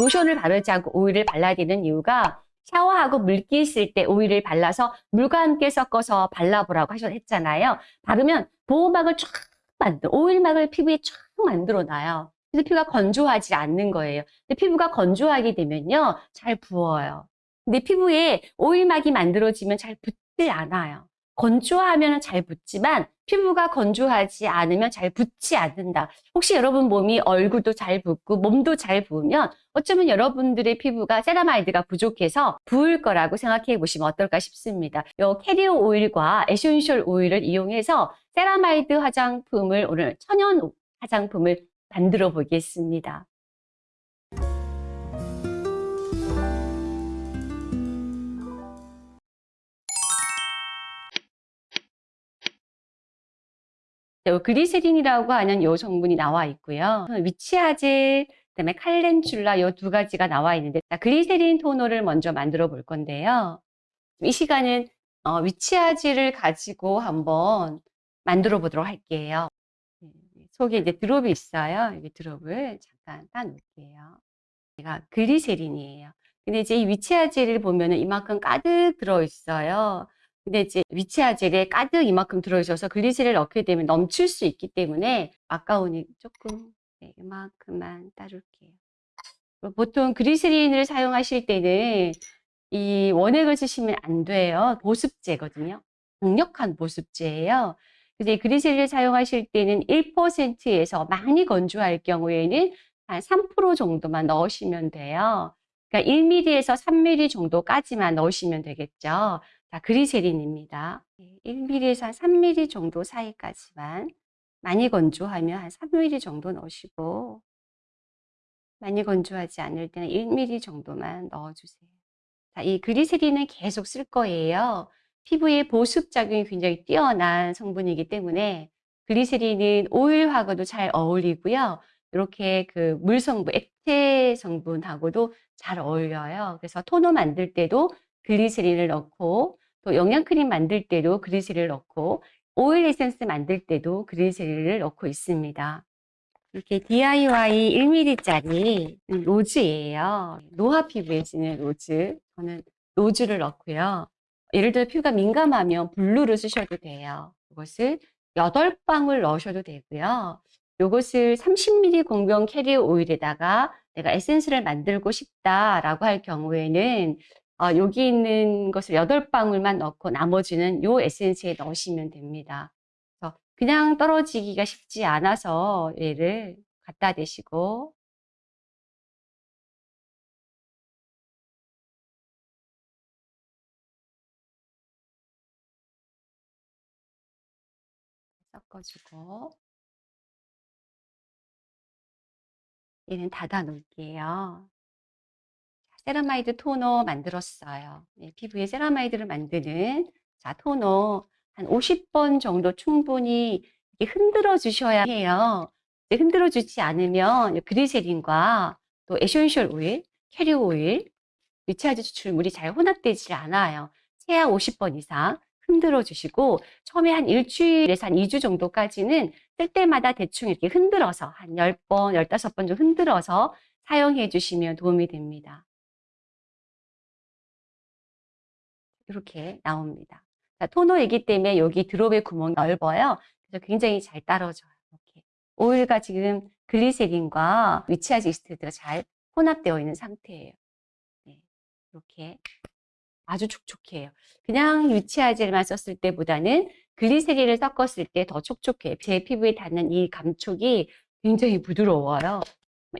로션을 바르지 않고 오일을 발라야 되는 이유가 샤워하고 물기 있을 때 오일을 발라서 물과 함께 섞어서 발라보라고 하셨 했잖아요. 바르면 보호막을 쫙 만들, 오일막을 피부에 쫙 만들어 놔요. 그래서 피부가 건조하지 않는 거예요. 근데 피부가 건조하게 되면요, 잘 부어요. 근데 피부에 오일막이 만들어지면 잘 붓지 않아요. 건조하면 잘 붓지만 피부가 건조하지 않으면 잘 붓지 않는다. 혹시 여러분 몸이 얼굴도 잘 붓고 몸도 잘 부으면 어쩌면 여러분들의 피부가 세라마이드가 부족해서 부을 거라고 생각해 보시면 어떨까 싶습니다. 요 carrier oil과 essential oil을 이용해서 세라마이드 화장품을 오늘 천연 화장품을 만들어 보겠습니다. 요 그리세린이라고 하는 요 성분이 나와 있고요. 위치아젤, 그다음에 칼렌출라 요 두 가지가 나와 있는데 자, 그리세린 토너를 먼저 만들어 볼 건데요. 이 시간은 어, 위치아젤을 가지고 한번 만들어 보도록 할게요. 네, 속에 이제 드롭이 있어요. 여기 드롭을 잠깐 따놓을게요. 얘가 그리세린이에요. 근데 이제 이 위치아젤을 보면 은 이만큼 가득 들어 있어요. 근데 이제 위치아젤에 가득 이만큼 들어있어서 글리세린을 넣게 되면 넘칠 수 있기 때문에 아까우니 조금 네, 이만큼만 따를게요. 보통 그리스린을 사용하실 때는 이 원액을 쓰시면 안 돼요. 보습제거든요. 강력한 보습제예요. 근데 그리스린을 사용하실 때는 1%에서 많이 건조할 경우에는 한 3% 정도만 넣으시면 돼요. 그러니까 1mm에서 3mm 정도까지만 넣으시면 되겠죠. 자, 그리세린입니다. 1mm에서 한 3mm 정도 사이까지만 많이 건조하면 한 3mm 정도 넣으시고 많이 건조하지 않을 때는 1mm 정도만 넣어주세요. 자, 이 그리세린은 계속 쓸 거예요. 피부의 보습 작용이 굉장히 뛰어난 성분이기 때문에 그리세린은 오일하고도 잘 어울리고요. 이렇게 그 물 성분, 액체 성분하고도 잘 어울려요. 그래서 토너 만들 때도 글리세린을 넣고 또 영양크림 만들 때도 그리세린을 넣고 오일 에센스 만들 때도 그리세린을 넣고 있습니다. 이렇게 DIY 1mm짜리 rose예요. 노화 피부에 쓰는 rose. 저는 rose를 넣고요. 예를 들어 피부가 민감하면 blue를 쓰셔도 돼요. 이것을 8방울 넣으셔도 되고요. 이것을 30ml 공병 carrier oil에다가 내가 에센스를 만들고 싶다라고 할 경우에는 어, 여기 있는 것을 8방울만 넣고 나머지는 요 에센스에 넣으시면 됩니다. 그래서 그냥 떨어지기가 쉽지 않아서 얘를 갖다 대시고 섞어주고 얘는 닫아 놓을게요. 세라마이드 토너 만들었어요. 네, 피부에 세라마이드를 만드는 자 토너 한 50번 정도 충분히 흔들어 주셔야 해요. 흔들어 주지 않으면 글리세린과 또 essential oil, carrier oil, 리차드 추출물이 잘 혼합되지 않아요. 최하 50번 이상 흔들어 주시고 처음에 한 일주일에서 한 2주 정도까지는 쓸 때마다 대충 이렇게 흔들어서 한 10번, 15번 정도 흔들어서 사용해 주시면 도움이 됩니다. 이렇게 나옵니다. 자, 토너이기 때문에 여기 드롭의 구멍이 넓어요. 그래서 굉장히 잘 따라줘요. 이렇게. 오일과 지금 글리세린과 위치아지 이스트가 잘 혼합되어 있는 상태예요. 네, 이렇게 아주 촉촉해요. 그냥 위치아젤만 썼을 때보다는 글리세린을 섞었을 때 더 촉촉해요. 제 피부에 닿는 이 감촉이 굉장히 부드러워요.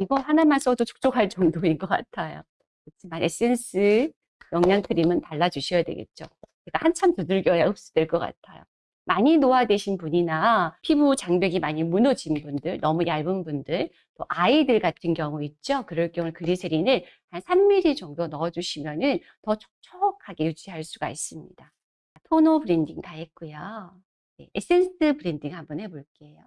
이거 하나만 써도 촉촉할 정도인 것 같아요. 그렇지만 에센스 영양 크림은 발라주셔야 되겠죠. 그러니까 한참 두들겨야 흡수될 것 같아요. 많이 노화되신 분이나 피부 장벽이 많이 무너진 분들, 너무 얇은 분들, 또 아이들 같은 경우 있죠. 그럴 경우 글리세린을 한 3mm 정도 넣어주시면 더 촉촉하게 유지할 수가 있습니다. 토너 blending 다 했고요. 네, 에센스 blending 한번 해볼게요.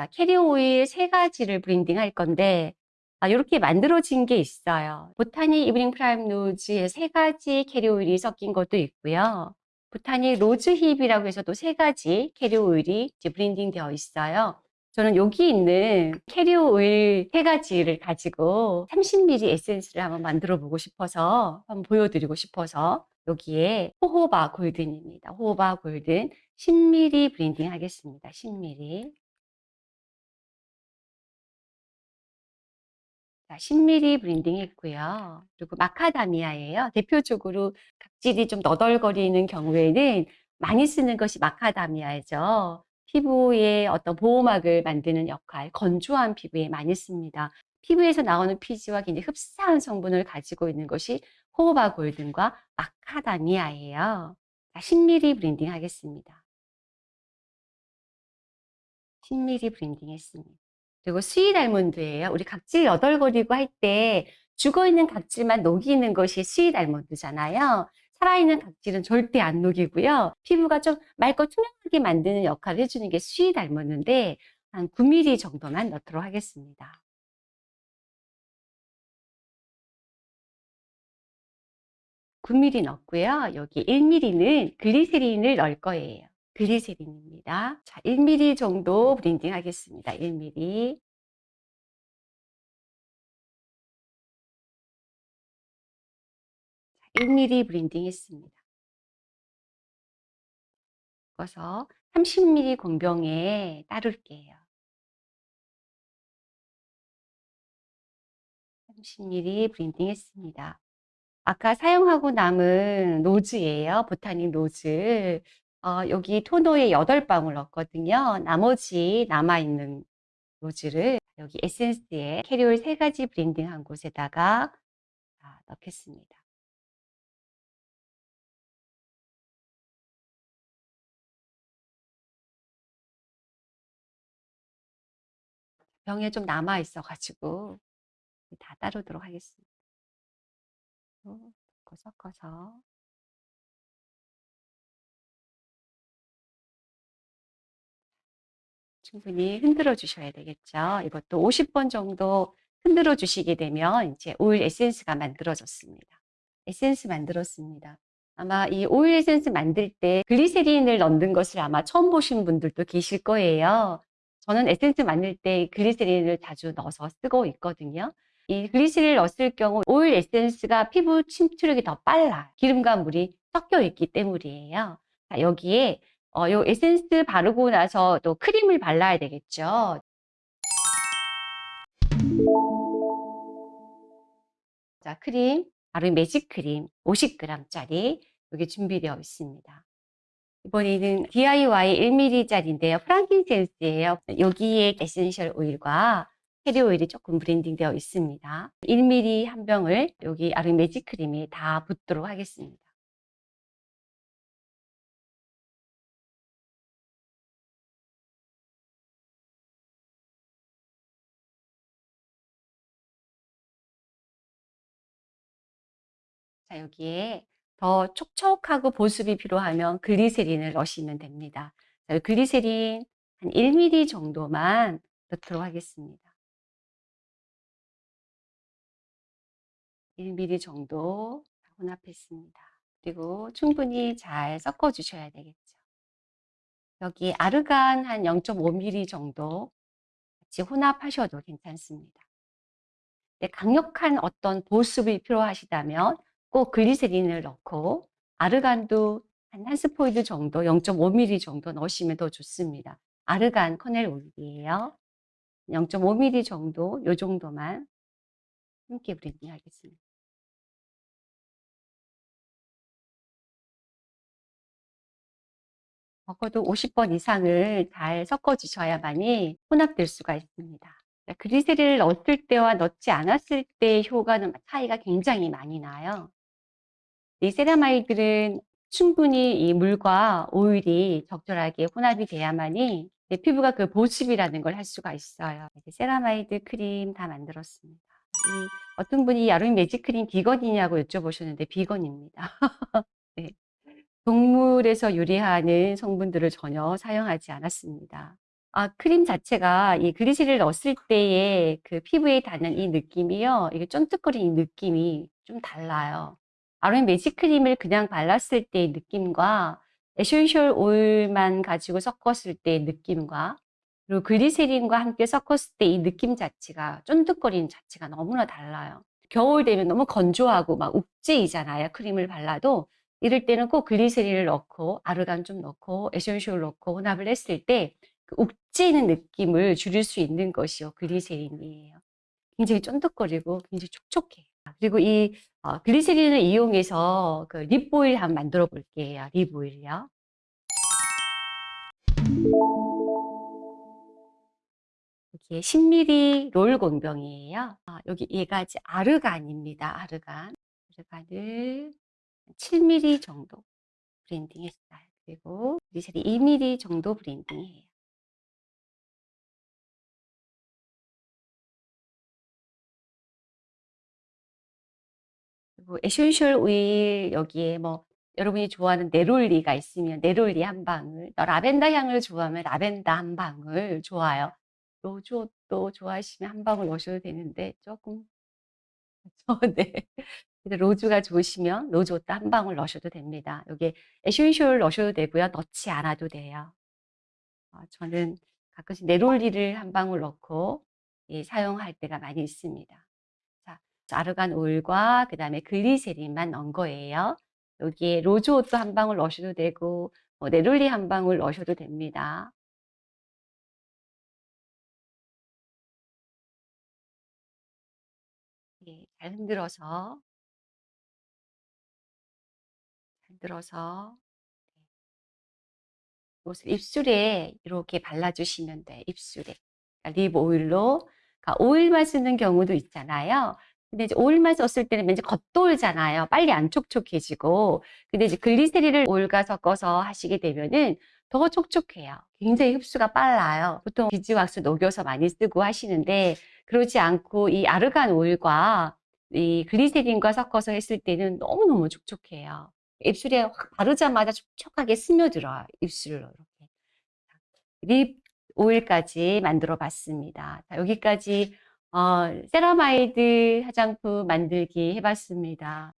자, 캐리어 오일 세 가지를 블렌딩 할 건데 아, 이렇게 만들어진 게 있어요. 보타닉 evening primrose의 세 가지 캐리어 오일이 섞인 것도 있고요. 보타닉 rose hip이라고 해서 또 세 가지 캐리어 오일이 블렌딩 되어 있어요. 저는 여기 있는 캐리어 오일 세 가지를 가지고 30ml 에센스를 한번 만들어 보고 싶어서 한번 보여드리고 싶어서 여기에 호호바 golden입니다. 호호바 golden 10ml 블렌딩 하겠습니다. 10ml. 자, 10ml 블렌딩 했고요. 그리고 마카다미아예요. 대표적으로 각질이 좀 너덜거리는 경우에는 많이 쓰는 것이 마카다미아죠. 피부에 어떤 보호막을 만드는 역할, 건조한 피부에 많이 씁니다. 피부에서 나오는 피지와 굉장히 흡사한 성분을 가지고 있는 것이 호호바 golden과 마카다미아예요. 자, 10ml 블렌딩 하겠습니다. 10ml 블렌딩 했습니다. 그리고 sweet almond예요. 우리 각질 너덜거리고 할 때 죽어있는 각질만 녹이는 것이 sweet almond잖아요. 살아있는 각질은 절대 안 녹이고요. 피부가 좀 맑고 투명하게 만드는 역할을 해주는 게 sweet almond인데 한 9mm 정도만 넣도록 하겠습니다. 9mm 넣고요. 여기 1mm는 글리세린을 넣을 거예요. 글리세린입니다. 자, 1mm 정도 블렌딩 하겠습니다. 1mm. 1mm 블렌딩 했습니다. 섞어서 30ml 공병에 따를게요. 30ml 블렌딩 했습니다. 아까 사용하고 남은 rose예요. 보타닉 rose. 어, 여기 토너에 8방울 넣었거든요. 나머지 남아있는 rose를 여기 에센스에 캐리올 3가지 블렌딩한 곳에다가 넣겠습니다. 병에 좀 남아 있어가지고 다 따르도록 하겠습니다. 섞어 섞어서 충분히 흔들어 주셔야 되겠죠. 이것도 50번 정도 흔들어 주시게 되면 이제 오일 에센스가 만들어졌습니다. 에센스 만들었습니다. 아마 이 오일 에센스 만들 때 글리세린을 넣는 것을 아마 처음 보신 분들도 계실 거예요. 저는 에센스 만들 때 글리세린을 자주 넣어서 쓰고 있거든요. 이 글리세린을 넣었을 경우 오일 에센스가 피부 침투력이 더 빨라 기름과 물이 섞여 있기 때문이에요. 자, 여기에 어, 요 에센스 바르고 나서 또 크림을 발라야 되겠죠. 자, 크림, 바로 매직 크림 50g짜리 여기 준비되어 있습니다. 이번에는 DIY 1mm짜리인데요. frankincense예요. 여기에 essential 오일과 캐리어 오일이 조금 블렌딩 되어 있습니다. 1mm 한 병을 여기 아로엔 매직 크림에 다 붓도록 하겠습니다. 자, 여기에 더 촉촉하고 보습이 필요하면 글리세린을 넣으시면 됩니다. 자, 글리세린 한 1mm 정도만 넣도록 하겠습니다. 1mm 정도 혼합했습니다. 그리고 충분히 잘 섞어 주셔야 되겠죠. 여기 아르간 한 0.5mm 정도 같이 혼합하셔도 괜찮습니다. 네, 강력한 어떤 보습이 필요하시다면 꼭 글리세린을 넣고 argan도 한 한 스포이드 정도 0.5mm 정도 넣으시면 더 좋습니다. argan kernel 오일이에요. 0.5mm 정도 요 정도만 함께 블렌딩 하겠습니다. 적어도 50번 이상을 잘 섞어 주셔야만이 혼합될 수가 있습니다. 글리세린을 넣었을 때와 넣지 않았을 때의 효과는 차이가 굉장히 많이 나요. 이 세라마이드는 충분히 이 물과 오일이 적절하게 혼합이 돼야만이 내 피부가 그 보습이라는 걸 할 수가 있어요. 세라마이드 크림 다 만들었습니다. 이 어떤 분이 아로엔 매직 크림 비건이냐고 여쭤보셨는데 비건입니다. 네. 동물에서 유래하는 성분들을 전혀 사용하지 않았습니다. 아, 크림 자체가 이 글리세린을 넣었을 때의 그 피부에 닿는 이 느낌이요. 이게 쫀득거리는 이 느낌이 좀 달라요. 아로엔 매직 크림을 그냥 발랐을 때의 느낌과 essential 오일만 가지고 섞었을 때의 느낌과 그리고 글리세린과 함께 섞었을 때 이 느낌 자체가 쫀득거리는 자체가 너무나 달라요. 겨울 되면 너무 건조하고 막 욱제이잖아요. 크림을 발라도. 이럴 때는 꼭 글리세린을 넣고 argan 좀 넣고 essential 넣고 혼합을 했을 때 그 욱지는 느낌을 줄일 수 있는 것이요 글리세린이에요. 굉장히 쫀득거리고 굉장히 촉촉해요. 그리고 이 어, 글리세린을 이용해서 그 립오일 한번 만들어 볼게요. 립오일이요. 이게 10ml 롤 공병이에요. 아, 여기 얘가 아르간입니다. 아르간. 아르간을 7ml 정도 블렌딩 했어요. 그리고 글리세린 2mm 정도 블렌딩이에요. 그리고 essential 오일 여기에 뭐 여러분이 좋아하는 neroli가 있으면 neroli 한 방울, 또 라벤더 향을 좋아하면 라벤더 한 방울 좋아요. rose otto 좋아하시면 한 방울 넣으셔도 되는데 조금 네. rose가 좋으시면 rose otto 한 방울 넣으셔도 됩니다. 여기 essential 넣으셔도 되고요. 넣지 않아도 돼요. 어, 저는 가끔씩 neroli를 한 방울 넣고 예, 사용할 때가 많이 있습니다. 자, argan 오일과 그 다음에 글리세린만 넣은 거예요. 여기에 rose otto 한 방울 넣으셔도 되고 뭐 neroli 한 방울 넣으셔도 됩니다. 예, 잘 흔들어서 잘 흔들어서 이것을 입술에 이렇게 발라주시면 돼. 입술에. 그러니까 립 오일로. 그러니까 오일만 쓰는 경우도 있잖아요. 근데 이제 오일만 썼을 때는 왠지 겉돌잖아요. 빨리 안 촉촉해지고. 근데 이제 글리세린을 오일과 섞어서 하시게 되면은 더 촉촉해요. 굉장히 흡수가 빨라요. 보통 비즈왁스 녹여서 많이 쓰고 하시는데 그러지 않고 이 아르간 오일과 이 글리세린과 섞어서 했을 때는 너무너무 촉촉해요. 입술에 확 바르자마자 촉촉하게 스며들어요. 입술로 이렇게. 립 오일까지 만들어 봤습니다. 자, 여기까지 어, 세라마이드 화장품 만들기 해봤습니다.